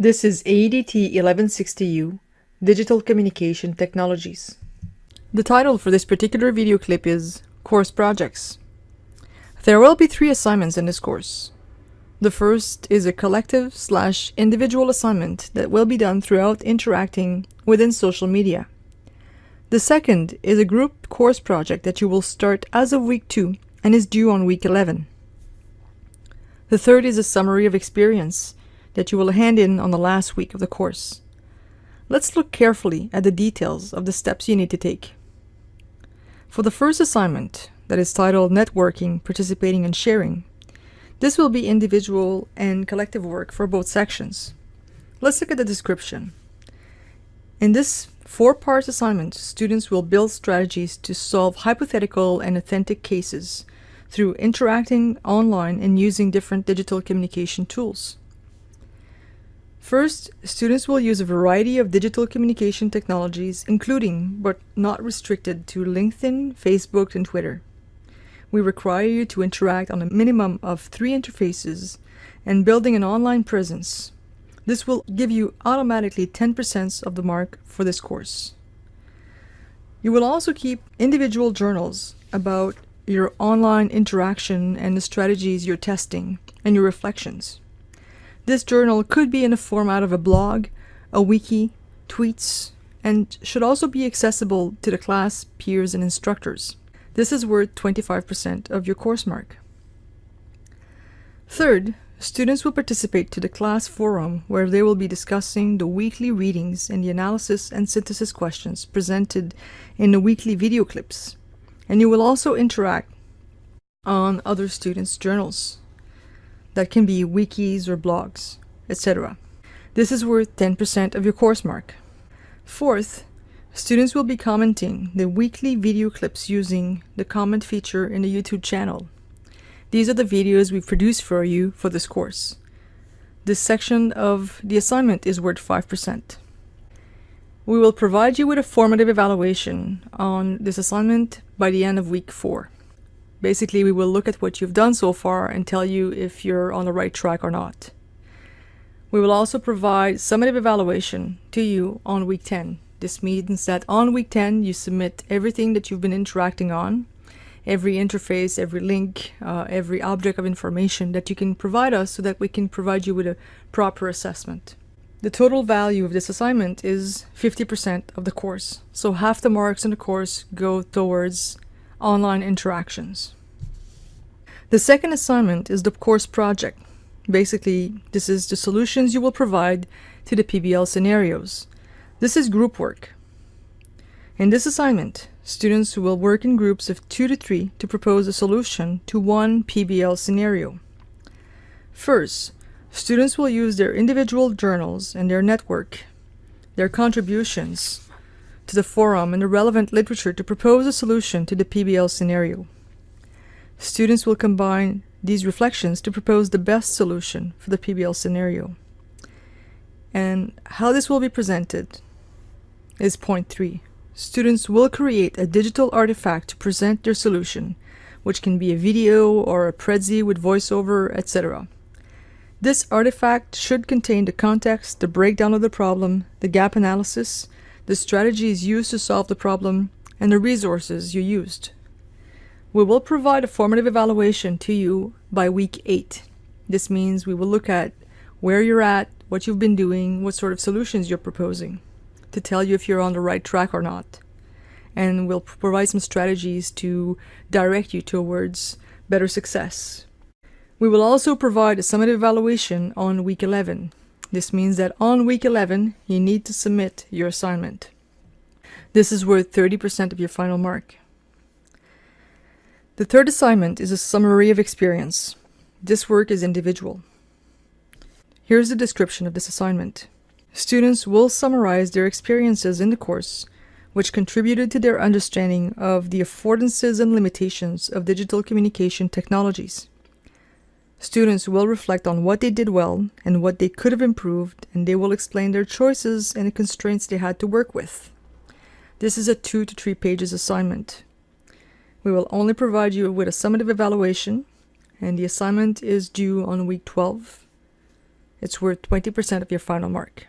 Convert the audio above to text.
This is AEDT 1160U, Digital Communication Technologies. The title for this particular video clip is Course Projects. There will be three assignments in this course. The first is a collective slash individual assignment that will be done throughout interacting within social media. The second is a group course project that you will start as of week 2 and is due on week 11. The third is a summary of experience that you will hand in on the last week of the course. Let's look carefully at the details of the steps you need to take. For the first assignment, that is titled Networking, Participating and Sharing, this will be individual and collective work for both sections. Let's look at the description. In this four-part assignment, students will build strategies to solve hypothetical and authentic cases through interacting online and using different digital communication tools. First, students will use a variety of digital communication technologies, including, but not restricted to LinkedIn, Facebook, and Twitter. We require you to interact on a minimum of three interfaces and building an online presence. This will give you automatically 10% of the mark for this course. You will also keep individual journals about your online interaction and the strategies you're testing and your reflections. This journal could be in the format of a blog, a wiki, tweets, and should also be accessible to the class, peers, and instructors. This is worth 25% of your course mark. Third, students will participate to the class forum where they will be discussing the weekly readings and the analysis and synthesis questions presented in the weekly video clips. And you will also interact on other students' journals that can be wikis or blogs, etc. This is worth 10% of your course mark. Fourth, students will be commenting the weekly video clips using the comment feature in the YouTube channel. These are the videos we produced for you for this course. This section of the assignment is worth 5%. We will provide you with a formative evaluation on this assignment by the end of week 4. Basically, we will look at what you've done so far and tell you if you're on the right track or not. We will also provide summative evaluation to you on week 10. This means that on week 10, you submit everything that you've been interacting on, every interface, every link, uh, every object of information that you can provide us so that we can provide you with a proper assessment. The total value of this assignment is 50% of the course, so half the marks in the course go towards online interactions. The second assignment is the course project. Basically, this is the solutions you will provide to the PBL scenarios. This is group work. In this assignment, students will work in groups of two to three to propose a solution to one PBL scenario. First, students will use their individual journals and their network, their contributions, to the forum and the relevant literature to propose a solution to the PBL scenario. Students will combine these reflections to propose the best solution for the PBL scenario. And how this will be presented is point three. Students will create a digital artifact to present their solution, which can be a video or a Prezi with voiceover, etc. This artifact should contain the context, the breakdown of the problem, the gap analysis, the strategies used to solve the problem, and the resources you used. We will provide a formative evaluation to you by week 8. This means we will look at where you're at, what you've been doing, what sort of solutions you're proposing, to tell you if you're on the right track or not. And we'll provide some strategies to direct you towards better success. We will also provide a summative evaluation on week 11, this means that on week 11, you need to submit your assignment. This is worth 30% of your final mark. The third assignment is a summary of experience. This work is individual. Here's the description of this assignment. Students will summarize their experiences in the course, which contributed to their understanding of the affordances and limitations of digital communication technologies. Students will reflect on what they did well and what they could have improved, and they will explain their choices and the constraints they had to work with. This is a two to three pages assignment. We will only provide you with a summative evaluation, and the assignment is due on week 12. It's worth 20% of your final mark.